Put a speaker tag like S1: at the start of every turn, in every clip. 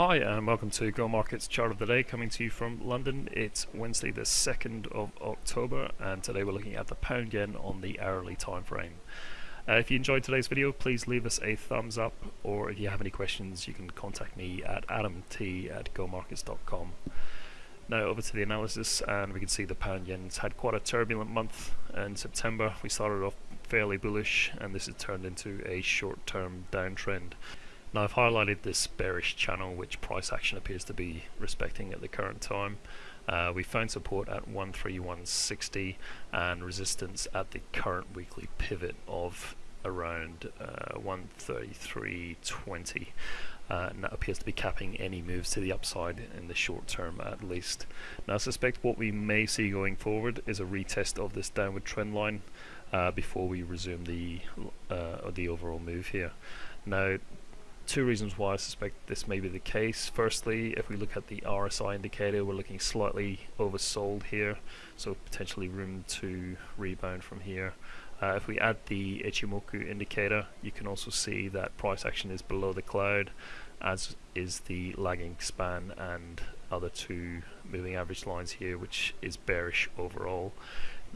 S1: Hi and welcome to Go Markets Chart of the Day coming to you from London. It's Wednesday the 2nd of October and today we're looking at the pound yen on the hourly time frame. Uh, if you enjoyed today's video please leave us a thumbs up or if you have any questions you can contact me at adamt at gomarkets.com. Now over to the analysis and we can see the pound yen's had quite a turbulent month in September. We started off fairly bullish and this has turned into a short-term downtrend. Now I've highlighted this bearish channel which price action appears to be respecting at the current time. Uh, we found support at 13160 and resistance at the current weekly pivot of around uh, 133.20 uh, and that appears to be capping any moves to the upside in the short term at least. Now I suspect what we may see going forward is a retest of this downward trend line uh, before we resume the uh, the overall move here. Now two reasons why I suspect this may be the case. Firstly, if we look at the RSI indicator, we're looking slightly oversold here, so potentially room to rebound from here. Uh, if we add the Ichimoku indicator, you can also see that price action is below the cloud, as is the lagging span and other two moving average lines here, which is bearish overall.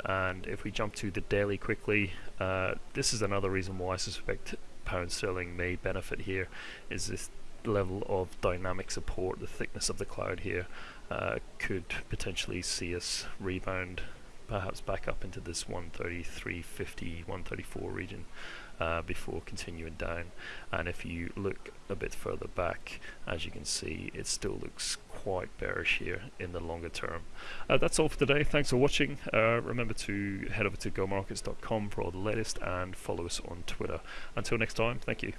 S1: And if we jump to the daily quickly, uh, this is another reason why I suspect pound sterling may benefit here is this level of dynamic support, the thickness of the cloud here uh, could potentially see us rebound perhaps back up into this 133.50, 134 region uh, before continuing down. And if you look a bit further back, as you can see, it still looks quite bearish here in the longer term. Uh, that's all for today. Thanks for watching. Uh, remember to head over to gomarkets.com for all the latest and follow us on Twitter. Until next time, thank you.